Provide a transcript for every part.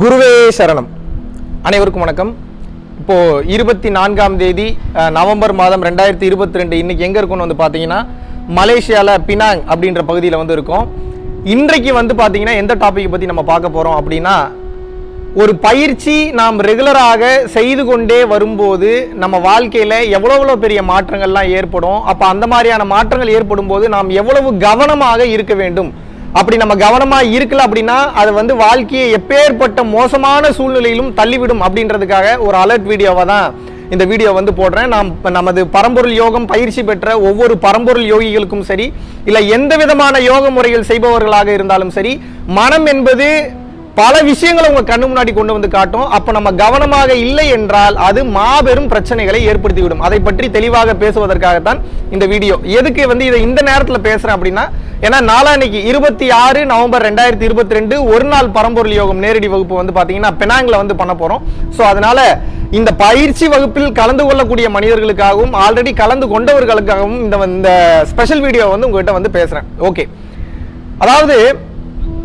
குருவே சரணம். அனைவருக்கும் வணக்கம். இப்போது இருபத்தி நான்காம் தேதி நவம்பர் மாதம் ரெண்டாயிரத்தி இருபத்தி ரெண்டு இன்னைக்கு எங்கே இருக்கும்னு வந்து பார்த்தீங்கன்னா மலேசியாவில் பினாங் அப்படின்ற பகுதியில் வந்து இருக்கோம். இன்றைக்கு வந்து பார்த்தீங்கன்னா எந்த டாப்பிக்கை பற்றி நம்ம பார்க்க போகிறோம் அப்படின்னா ஒரு பயிற்சி நாம் ரெகுலராக செய்து கொண்டே வரும்போது நம்ம வாழ்க்கையில் எவ்வளோ பெரிய மாற்றங்கள்லாம் ஏற்படும். அப்போ அந்த மாதிரியான மாற்றங்கள் ஏற்படும் போது நாம் எவ்வளவு கவனமாக இருக்க வேண்டும்? அப்படி நம்ம கவனமாக இருக்கல அப்படின்னா அது வந்து வாழ்க்கையை எப்பேற்பட்ட மோசமான சூழ்நிலையிலும் தள்ளிவிடும் அப்படின்றதுக்காக ஒரு அலர்ட் வீடியோவை தான் இந்த வீடியோ வந்து போடுறேன். நாம் நமது பரம்பொருள் யோகம் பயிற்சி பெற்ற ஒவ்வொரு பரம்பொருள் யோகிகளுக்கும் சரி இல்லை எந்த விதமான யோக முறைகள் செய்பவர்களாக இருந்தாலும் சரி மனம் என்பது பல விஷயங்களை உங்க கண்ணு முன்னாடி கொண்டு வந்து காட்டும். அப்ப நம்ம கவனமாக இல்லை என்றால் அது மாபெரும் பிரச்சனைகளை ஏற்படுத்திவிடும். அதை பற்றி தெளிவாக பேசுவதற்காகத்தான் இந்த வீடியோ. எதுக்கு வந்து இதை இந்த நேரத்தில் பேசுறேன் அப்படின்னா ஏன்னா நாளான்னைக்கு இருபத்தி ஆறு நவம்பர் ரெண்டாயிரத்தி இருபத்தி ரெண்டு ஒரு நாள் பரம்பொருள் யோகம் நேரடி வகுப்பு வந்து பார்த்தீங்கன்னா பெனாங்கில் வந்து பண்ண போகிறோம் ஸோ அதனால இந்த பயிற்சி வகுப்பில் கலந்து கொள்ளக்கூடிய மனிதர்களுக்காகவும் ஆல்ரெடி கலந்து கொண்டவர்களுக்காகவும் இந்த இந்த ஸ்பெஷல் வீடியோ வந்து உங்ககிட்ட வந்து பேசுகிறேன் ஓகே அதாவது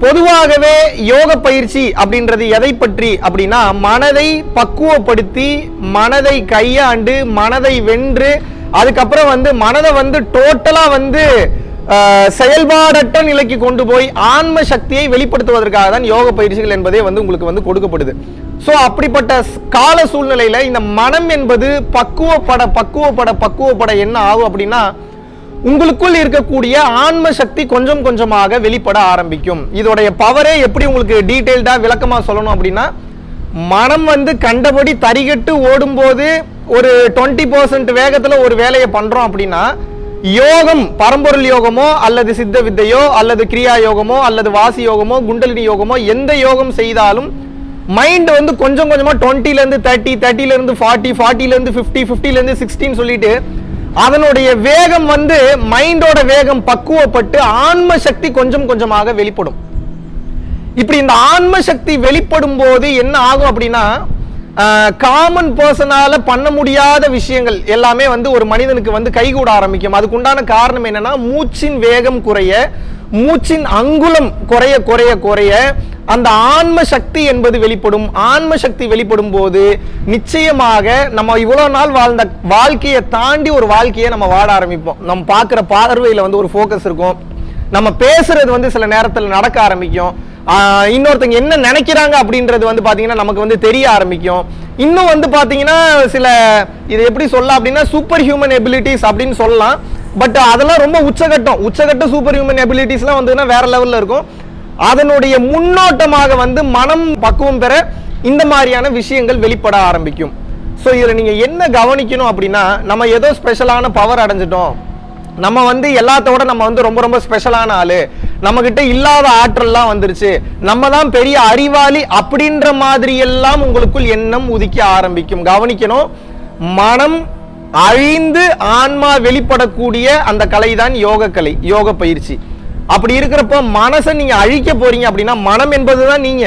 பொதுவாகவே யோக பயிற்சி அப்படின்றது எதை பற்றி அப்படின்னா மனதை பக்குவப்படுத்தி மனதை கையாண்டு மனதை வென்று அதுக்கப்புறம் வந்து மனதை வந்து டோட்டலாக வந்து செயல்பாடற்ற நிலைக்கு கொண்டு போய் ஆன்ம சக்தியை வெளிப்படுத்துவதற்காக தான் யோக பயிற்சிகள் என்பதே வந்து உங்களுக்கு வந்து கொடுக்கப்படுது. ஸோ அப்படிப்பட்ட கால சூழ்நிலையில் இந்த மனம் என்பது பக்குவப்பட பக்குவப்பட பக்குவப்பட என்ன ஆகும் அப்படின்னா உங்களுக்குள் இருக்கக்கூடிய ஆன்ம சக்தி கொஞ்சம் கொஞ்சமாக வெளிப்பட ஆரம்பிக்கும். இதோடைய பவரே எப்படி உங்களுக்கு டீட்டெயில்டாக விளக்கமாக சொல்லணும் அப்படின்னா மனம் வந்து கண்டபடி தரிகட்டு ஓடும்போது ஒரு டுவெண்ட்டி பர்சன்ட் வேகத்தில் ஒரு வேலையை பண்ணுறோம் அப்படின்னா யோகம் பரம்பொருள் யோகமோ அல்லது சித்த வித்தையோ அல்லது கிரியா யோகமோ அல்லது வாசி யோகமோ குண்டலினி யோகமோ எந்த யோகம் செய்தாலும் மைண்ட் வந்து கொஞ்சம் கொஞ்சமாக டுவெண்ட்டிலேருந்து தேர்ட்டி தேர்ட்டிலேருந்து ஃபார்ட்டி ஃபார்ட்டிலேருந்து ஃபிஃப்டி ஃபிஃப்டிலேருந்து சிக்ஸ்டின்னு சொல்லிட்டு அதனுடைய வேகம் வந்து மைண்டோட வேகம் பக்குவப்பட்டு ஆன்ம சக்தி கொஞ்சம் கொஞ்சமாக வெளிப்படும். இப்படி இந்த ஆன்ம சக்தி வெளிப்படும் போது என்ன ஆகும் அப்படின்னா காமன் பர்சனால பண்ண முடியாத விஷயங்கள் எல்லாமே வந்து ஒரு மனிதனுக்கு வந்து கைகூட ஆரம்பிக்கும். அதுக்குண்டான காரணம் என்னன்னா மூச்சின் வேகம் குறைய மூச்சின் அங்குலம் குறைய குறைய குறைய அந்த ஆன்ம சக்தி என்பது வெளிப்படும். ஆன்ம சக்தி வெளிப்படும் போது நிச்சயமாக நம்ம இவ்வளோ நாள் வாழ்ந்த வாழ்க்கையை தாண்டி ஒரு வாழ்க்கையை நம்ம வாழ ஆரம்பிப்போம். நம்ம பார்க்குற பார்வையில் வந்து ஒரு ஃபோக்கஸ் இருக்கும். நம்ம பேசுறது வந்து சில நேரத்தில் நடக்க ஆரம்பிக்கும். இன்னொருத்தங்க என்ன நினைக்கிறாங்க அப்படின்றது வந்து பார்த்தீங்கன்னா நமக்கு வந்து தெரிய ஆரம்பிக்கும். இன்னும் வந்து பார்த்தீங்கன்னா சில இது எப்படி சொல்லலாம் அப்படின்னா சூப்பர் ஹியூமன் எபிலிட்டிஸ் அப்படின்னு சொல்லலாம். பட் அதெல்லாம் ரொம்ப உச்சகட்டம். உச்சகட்ட சூப்பர் ஹியூமன் எபிலிட்டிஸ்லாம் வந்துன்னா வேற லெவலில் இருக்கும். அதனுடைய முன்னோட்டமாக வந்து மனம் பக்குவம் பெற இந்த மாதிரியான விஷயங்கள் வெளிப்பட ஆரம்பிக்கும். ஸோ இதில் நீங்கள் என்ன கவனிக்கணும் அப்படின்னா நம்ம ஏதோ ஸ்பெஷலான பவர் அடைஞ்சிட்டோம். நம்ம வந்து எல்லாத்தோட நம்ம வந்து ரொம்ப ரொம்ப ஸ்பெஷலான ஆள். நம்ம கிட்ட இல்லாத ஆற்றல்லாம் வந்துருச்சு. நம்ம தான் பெரிய அறிவாளி அப்படின்ற மாதிரி எல்லாம் உங்களுக்குள் எண்ணம் உதிக்க ஆரம்பிக்கும். கவனிக்கணும் மனம் அழிந்து ஆன்மா வெளிப்படக்கூடிய அந்த கலை தான் யோக கலை யோக பயிற்சி. அப்படி இருக்கிறப்போ மனசை நீங்க அழிக்க போறீங்க அப்படின்னா மனம் என்பதுதான் நீங்க.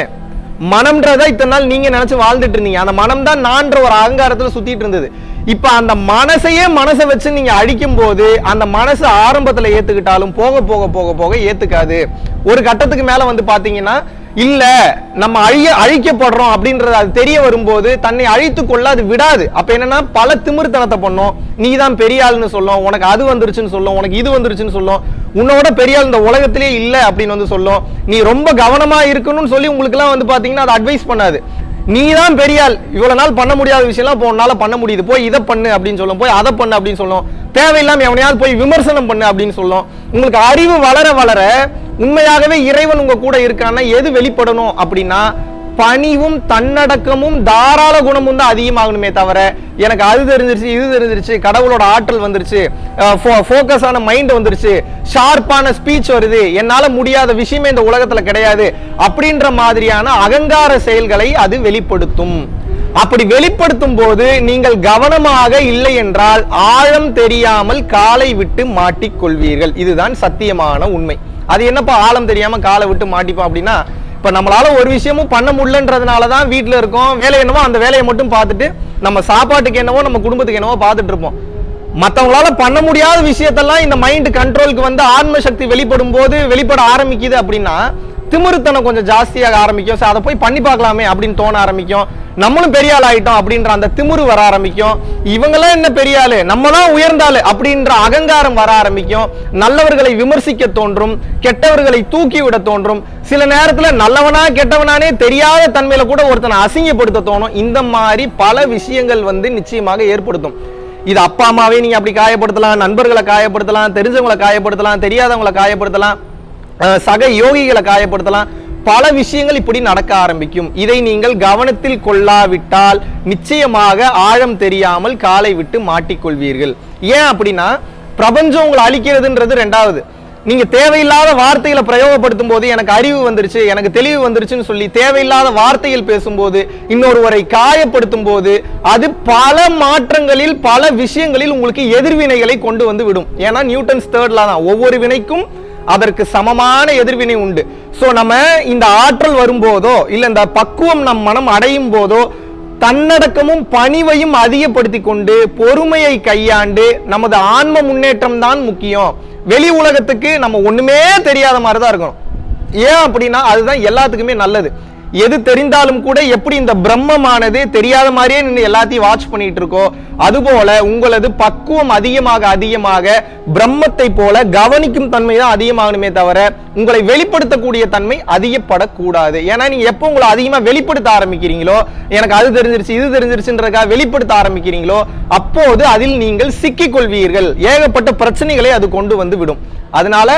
மனம்ன்றதா இத்தனை நாள் நீங்க நினைச்சு வாழ்ந்துட்டு இருந்தீங்க. அந்த மனம் தான் நான்ற ஒரு அகங்காரத்துல சுத்திட்டு இருந்தது. இப்ப அந்த மனசையே மனசை வச்சு நீங்க அடிக்கும் போது அந்த மனசு ஆரம்பத்துல ஏத்துக்கிட்டாலும் போக போக போக போக ஏத்துக்காது. ஒரு கட்டத்துக்கு மேல வந்து பாத்தீங்கன்னா இல்ல நம்ம அழிய அழிக்கப்படுறோம் அப்படின்றது அது தெரிய வரும்போது தன்னை அழித்து கொள்ள அது விடாது. அப்ப என்னன்னா பல திமிர்த்தனத்தை பண்ணும். நீ தான் பெரிய ஆளுன்னு சொல்லும். உனக்கு அது வந்துருச்சுன்னு சொல்லும். உனக்கு இது வந்துருச்சுன்னு சொல்லும். உன்னோட பெரிய ஆள் இந்த உலகத்திலே இல்லை அப்படின்னு வந்து சொல்லும். நீ ரொம்ப கவனமா இருக்கணும்னு சொல்லி உங்களுக்கு எல்லாம் வந்து பாத்தீங்கன்னா அது அட்வைஸ் பண்ணாது. நீ தான் பெரிய இவ்வளவு நாள் பண்ண முடியாத விஷயம்லாம் இப்போ உன்னால பண்ண முடியுது. போய் இதை பண்ணு அப்படின்னு சொல்லும். போய் அதை பண்ணு அப்படின்னு சொல்லும். தேவையில்லாம எவனையாவது போய் விமர்சனம் பண்ணு அப்படின்னு சொல்லும். உங்களுக்கு அறிவு வளர வளர உண்மையாகவே இறைவன் உங்க கூட இருக்கான்னா எது வெளிப்படணும் அப்படின்னா பணிவும் தன்னடக்கமும் தாராள குணமும் தான் அதிகமாகணுமே தவிர எனக்கு அது தெரிஞ்சிருச்சு இது தெரிஞ்சிருச்சு கடவுளோட ஆற்றல் வந்துருச்சு ஃபோக்கஸான மைண்ட் வந்துருச்சு ஷார்ப்பான ஸ்பீச் வருது என்னால் முடியாத விஷயமே இந்த உலகத்தில் கிடையாது அப்படின்ற மாதிரியான அகங்கார செயல்களை அது வெளிப்படுத்தும். அப்படி வெளிப்படுத்தும் போது நீங்கள் கவனமாக இல்லை என்றால் ஆழம் தெரியாமல் காலை விட்டு மாட்டிக்கொள்வீர்கள். இதுதான் சத்தியமான உண்மை. அது என்னப்பா ஆழம் தெரியாம காலை விட்டு மாட்டிப்போம் அப்படின்னா இப்ப நம்மளால ஒரு விஷயமும் பண்ண முடியலன்றதுனால தான் வீட்டில் இருக்கோம். வேலை என்னவோ அந்த வேலையை மட்டும் பார்த்துட்டு நம்ம சாப்பாட்டுக்கு என்னவோ நம்ம குடும்பத்துக்கு என்னவோ பார்த்துட்டு இருப்போம். மத்தவங்களால பண்ண முடியாத விஷயத்தெல்லாம் இந்த மைண்ட் கண்ட்ரோலுக்கு வந்து ஆன்ம சக்தி வெளிப்படும் போது வெளிப்பட ஆரம்பிக்குது அப்படின்னா திமிருத்தனம் கொஞ்சம் ஜாஸ்தியாக ஆரம்பிக்கும். ஸோ அதை போய் பண்ணி பார்க்கலாமே அப்படின்னு தோண ஆரம்பிக்கும். நம்மளும் பெரிய ஆள் ஆயிட்டோம் அப்படின்ற அந்த திமிரு வர ஆரம்பிக்கும். இவங்கெல்லாம் என்ன பெரிய ஆளு? நம்ம தான் அப்படின்ற அகங்காரம் வர ஆரம்பிக்கும். நல்லவர்களை விமர்சிக்க தோன்றும். கெட்டவர்களை தூக்கி விட தோன்றும். சில நேரத்தில் நல்லவனா கெட்டவனானே தெரியாத தன்மையில கூட ஒருத்தனை அசிங்கப்படுத்த தோணும். இந்த மாதிரி பல விஷயங்கள் வந்து நிச்சயமாக ஏற்படுத்தும். இது அப்பா அம்மாவே நீங்க அப்படி காயப்படுத்தலாம் நண்பர்களை காயப்படுத்தலாம் தெரிஞ்சவங்களை காயப்படுத்தலாம் தெரியாதவங்களை காயப்படுத்தலாம். சக யோகிகளை காயப்படுத்தலாம். பல விஷயங்கள் இப்படி நடக்க ஆரம்பிக்கும். இதை நீங்கள் கவனத்தில் கொள்ளாவிட்டால் நிச்சயமாக ஆழம் தெரியாமல் காலை விட்டு மாட்டிக்கொள்வீர்கள். ஏன் அப்படின்னா பிரபஞ்சம் உங்களை அழிக்கிறதுன்றது ரெண்டாவது. நீங்க தேவையில்லாத வார்த்தைகளை பிரயோகப்படுத்தும் போது எனக்கு அறிவு வந்துருச்சு எனக்கு தெளிவு வந்துருச்சுன்னு சொல்லி தேவையில்லாத வார்த்தைகள் பேசும்போது இன்னொருவரை காயப்படுத்தும் போது அது பல மாற்றங்களில் பல விஷயங்களில் உங்களுக்கு எதிர்வினைகளை கொண்டு வந்து விடும். ஏன்னா நியூட்டன்ஸ் தேர்ட்ல தான். ஒவ்வொரு வினைக்கும் அதற்கு சமமான எதிர்வினை உண்டு. ஸோ நம்ம இந்த ஆற்றல் வரும்போதோ இல்லை இந்த பக்குவம் நம் மனம் அடையும் போதோ தன்னடக்கமும் பணிவையும் அதிகப்படுத்தி கொண்டு பொறுமையை கையாண்டு நமது ஆன்ம முன்னேற்றம் தான் முக்கியம். வெளி உலகத்துக்கு நம்ம ஒண்ணுமே தெரியாத மாதிரி தான் இருக்கணும். ஏன் அப்படின்னா அதுதான் எல்லாத்துக்குமே நல்லது. எது தெரிந்தாலும் கூட எப்படி இந்த பிரம்மமானது தெரியாத மாதிரியே நின்று எல்லாத்தையும் வாட்ச் பண்ணிட்டு இருக்கோ அதுபோல உங்களது பக்குவம் அதிகமாக அதிகமாக பிரம்மத்தை போல கவனிக்கும் தன்மை தான் அதிகமாகணுமே தவிர உங்களை வெளிப்படுத்தக்கூடிய தன்மை அதிகப்படக்கூடாது. ஏன்னா நீங்க எப்போ உங்களை அதிகமாக வெளிப்படுத்த ஆரம்பிக்கிறீங்களோ எனக்கு அது தெரிஞ்சிருச்சு இது தெரிஞ்சிருச்சுன்றதுக்காக வெளிப்படுத்த ஆரம்பிக்கிறீங்களோ அப்போது அதில் நீங்கள் சிக்கிக் கொள்வீர்கள் ஏகப்பட்ட பிரச்சனைகளை அது கொண்டு வந்து விடும். அதனால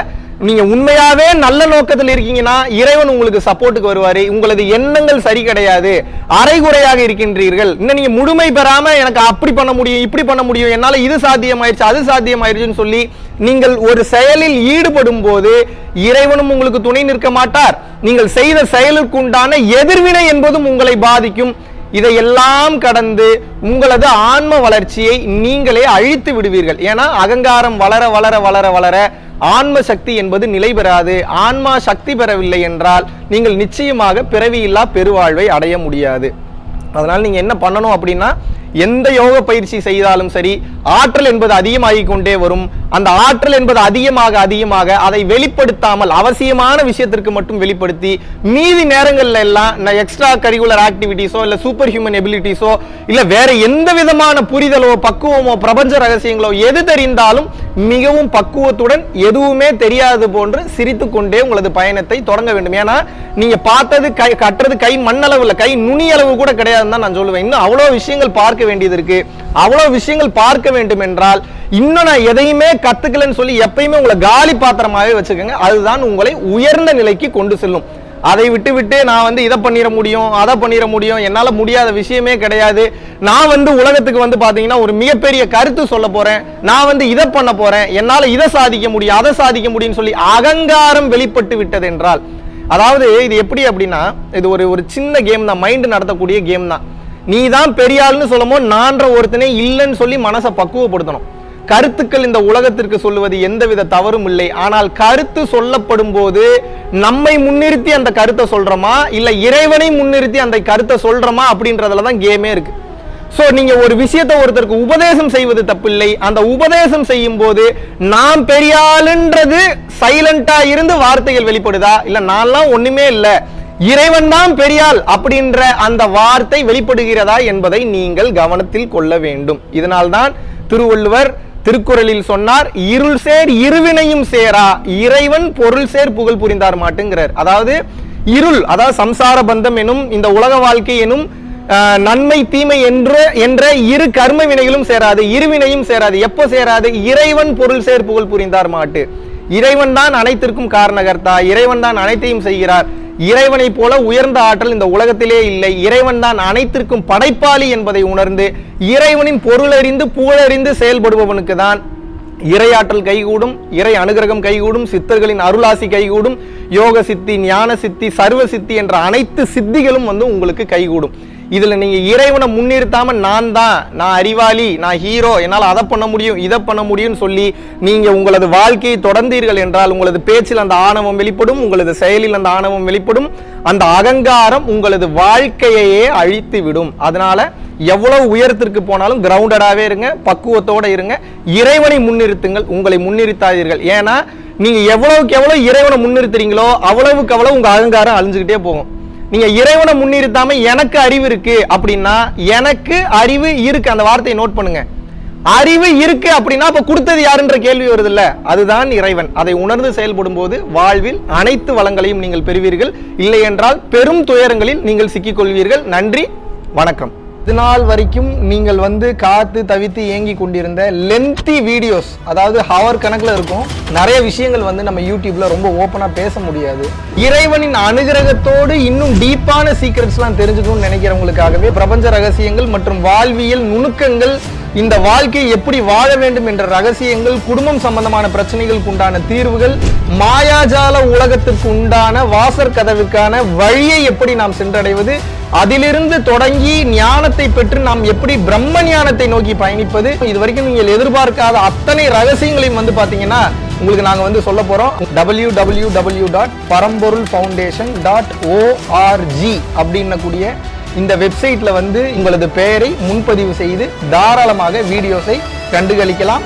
நீங்கள் உண்மையாவே நல்ல நோக்கத்தில் இருக்கீங்கன்னா இறைவன் உங்களுக்கு சப்போர்ட்டுக்கு வருவார். உங்களது எண்ணங்கள் சரி கிடையாது. அரைகுறையாக இருக்கின்றீர்கள். இன்னும் நீங்க முழுமை பெறாமல் எனக்கு அப்படி பண்ண முடியும் இப்படி பண்ண முடியும் என்னால் இது சாத்தியமாயிருச்சு அது சாத்தியமாயிருச்சுன்னு சொல்லி நீங்கள் ஒரு செயலில் ஈடுபடும் போது இறைவனும் உங்களுக்கு துணை நிற்க மாட்டார். நீங்கள் செய்த செயலுக்கு உண்டான எதிர்வினை என்பதும் உங்களை பாதிக்கும். இதையெல்லாம் கடந்து உங்களது ஆன்ம வளர்ச்சியை நீங்களே அழித்து விடுவீர்கள். ஏன்னா அகங்காரம் வளர வளர வளர வளர ஆன்ம சக்தி என்பது நிலை பெறாது. ஆன்மா சக்தி பெறவில்லை என்றால் நீங்கள் நிச்சயமாக பிறவியில்லா பெருவாழ்வை அடைய முடியாது. அதனால் நீங்க என்ன பண்ணணும் அப்படின்னா எந்த யோக பயிற்சி செய்தாலும் சரி ஆற்றல் என்பது அதிகமாகிக் கொண்டே வரும். அந்த ஆற்றல் என்பது அதிகமாக அதிகமாக அதை வெளிப்படுத்தாமல் அவசியமான விஷயத்திற்கு மட்டும் வெளிப்படுத்தி மீதி நேரங்களில் எல்லாம் நான் எக்ஸ்ட்ரா கரிகுலர் ஆக்டிவிட்டிஸோ இல்லை சூப்பர் ஹியூமன் எபிலிட்டிஸோ இல்லை வேற எந்த விதமான புரிதலோ பக்குவமோ பிரபஞ்ச ரகசியங்களோ எது தெரிந்தாலும் மிகவும் பக்குவத்துடன் எதுவுமே தெரியாது போன்று சிரித்து கொண்டே உங்களது பயணத்தை தொடங்க வேண்டும். ஏன்னா நீங்க பார்த்தது கை கட்டுறது கை மண்ணளவுல கை நுனி அளவு கூட கிடையாதுன்னு தான் நான் சொல்லுவேன். இன்னும் அவ்வளோ விஷயங்கள் பார்க்க வேண்டியது இருக்கு. அவ்வளோ விஷயங்கள் பார்க்க வேண்டும் என்றால் இன்னும் நான் எதையுமே கத்துக்கலன்னு சொல்லி எப்பயுமே உங்களை காலி பாத்திரமாவே வச்சுக்கோங்க. அதுதான் உங்களை உயர்ந்த நிலைக்கு கொண்டு செல்லும். அதை விட்டு விட்டு நான் வந்து இதை பண்ணிட முடியும் அதை பண்ணிட முடியும் என்னால் முடியாத விஷயமே கிடையாது. நான் வந்து உலகத்துக்கு வந்து பார்த்தீங்கன்னா ஒரு மிகப்பெரிய கருத்து சொல்ல போகிறேன் நான் வந்து இதை பண்ண போகிறேன் என்னால் இதை சாதிக்க முடியும் அதை சாதிக்க முடியும்னு சொல்லி அகங்காரம் வெளிப்பட்டு விட்டது என்றால் அதாவது இது எப்படி அப்படின்னா இது ஒரு ஒரு சின்ன கேம் தான் மைண்டு நடத்தக்கூடிய கேம் தான். நீ தான் பெரியாள்னு சொல்லமோ சொல்லும் போது நான்ற ஒருத்தனே இல்லைன்னு சொல்லி மனசை பக்குவப்படுத்தணும். கருத்துக்கள் இந்த உலகத்திற்கு சொல்லுவது எந்தவித தவறும் இல்லை. ஆனால் கருத்து சொல்லப்படும் போது நம்மை முன்னிறுத்தி அந்த கருத்தை சொல்றோமா? இல்ல இறைவனை முன்னிறுத்தி அந்த கருத்தை சொல்றோமா? அப்படின்றதுல தான் கேமே இருக்கு. ஸோ நீங்கள் ஒரு விஷயத்தை ஒருத்தருக்கு உபதேசம் செய்வது தப்பில்லை. அந்த உபதேசம் செய்யும் போது நாம் பெரியாளுன்றது சைலண்டாக இருந்து வார்த்தைகள் வெளிப்படுதா? இல்லை நான்லாம் ஒன்றுமே இல்லை. இறைவன் தான் பெரியாள் அப்படின்ற அந்த வார்த்தை வெளிப்படுகிறதா என்பதை நீங்கள் கவனத்தில் கொள்ள வேண்டும். இதனால்தான் திருவள்ளுவர் திருக்குறளில் சொன்னார் இருள் சேர் இருவினையும் சேரா இறைவன் பொருள் சேர் புகழ் புரிந்தார் மாட்டுங்கிறார். அதாவது இருள் அதாவது சம்சார பந்தம் எனும் இந்த உலக வாழ்க்கை எனும் நன்மை தீமை என்ற என்ற இரு கர்ம வினைகளும் சேராது இருவினையும் சேராது. எப்போ சேராது? இறைவன் பொருள் சேர் புகழ் புரிந்தார் மாட்டு. இறைவன் தான் அனைத்திற்கும் காரணகர்த்தா இறைவன் தான் அனைத்தையும் செய்கிறார். இறைவனை போல உயர்ந்த ஆற்றல் இந்த உலகத்திலே இல்லை. இறைவன் தான் அனைத்திற்கும் படைப்பாளி என்பதை உணர்ந்து இறைவனின் பொருளறிந்து புகழறிந்து செயல்படுபவனுக்கு தான் இறையாற்றல் கைகூடும் இறை அனுகிரகம் கைகூடும் சித்தர்களின் அருளாசி கைகூடும் யோக சித்தி ஞான சித்தி சர்வ சித்தி என்ற அனைத்து சித்திகளும் வந்து உங்களுக்கு கைகூடும். இதில் நீங்கள் இறைவனை முன்னிறுத்தாமல் நான் தான் நான் அறிவாளி நான் ஹீரோ என்னால் அதை பண்ண முடியும் இதை பண்ண முடியும்னு சொல்லி நீங்கள் உங்களது வாழ்க்கையை தொடர்ந்தீர்கள் என்றால் உங்களது பேச்சில் அந்த ஆணவம் வெளிப்படும் உங்களது செயலில் அந்த ஆணவம் வெளிப்படும் அந்த அகங்காரம் உங்களது வாழ்க்கையையே அழித்து விடும் அதனால் எவ்வளவு உயரத்திற்கு போனாலும் கிரவுண்டடாகவே இருங்க பக்குவத்தோட இருங்க இறைவனை முன்னிறுத்துங்கள் உங்களை முன்னிறுத்தாதீர்கள். ஏன்னா நீங்கள் எவ்வளவுக்கு எவ்வளோ இறைவனை முன்னிறுத்துறீங்களோ அவ்வளவுக்கு அவ்வளோ உங்கள் அகங்காரம் அழிஞ்சுக்கிட்டே போகும். நீங்க இறைவனை முன்னிறுத்தாம எனக்கு அறிவு இருக்கு அப்படின்னா எனக்கு அறிவு இருக்கு. அந்த வார்த்தையை நோட் பண்ணுங்க. அறிவு இருக்கு அப்படின்னா அப்ப கொடுத்தது யாருன்ற கேள்வி வருது இல்ல அதுதான் இறைவன். அதை உணர்ந்து செயல்படும் போது வாழ்வில் அனைத்து வளங்களையும் நீங்கள் பெறுவீர்கள். இல்லை என்றால் பெரும் துயரங்களில் நீங்கள் சிக்கிக்கொள்வீர்கள். நன்றி. வணக்கம். இது நாள் வரைக்கும் நீங்கள் வந்து காத்து தவித்து ஏங்கி கொண்டிருந்த லென்த்தி வீடியோஸ் அதாவது ஹவர் கணக்கில் இருக்கும் நிறைய விஷயங்கள் வந்து நம்ம யூடியூப்ல ரொம்ப ஓப்பனாக பேச முடியாது. இறைவனின் அனுகிரகத்தோடு இன்னும் டீப்பான சீக்ரெட்ஸ்லாம் தெரிஞ்சுக்கணும்னு நினைக்கிறவங்களுக்காகவே பிரபஞ்ச ரகசியங்கள் மற்றும் வாழ்வியல் நுணுக்கங்கள் இந்த வாழ்க்கையை எப்படி வாழ வேண்டும் என்ற ரகசியங்கள் குடும்பம் சம்பந்தமான பிரச்சனைகளுக்கு உண்டான தீர்வுகள் மாயாஜால உலகத்துக்கு உண்டான வாசற் கதவுக்கான வழியை எப்படி நாம் சென்றடைவது அதிலிருந்து தொடங்கி ஞானத்தை பெற்று நாம் எப்படி பிரம்ம ஞானத்தை நோக்கி பயணிப்பது இது வரைக்கும் நீங்கள் எதிர்பார்க்காத அத்தனை ரகசியங்களையும் வந்து பாத்தீங்கன்னா உங்களுக்கு நாங்க வந்து சொல்ல போறோம். W W W dot Paramporul foundation dot ORG அப்படின்னக்கூடிய இந்த வெப்சைட்ல வந்து உங்களது பெயரை முன்பதிவு செய்து தாராளமாக வீடியோஸை கண்டுகளிக்கலாம்.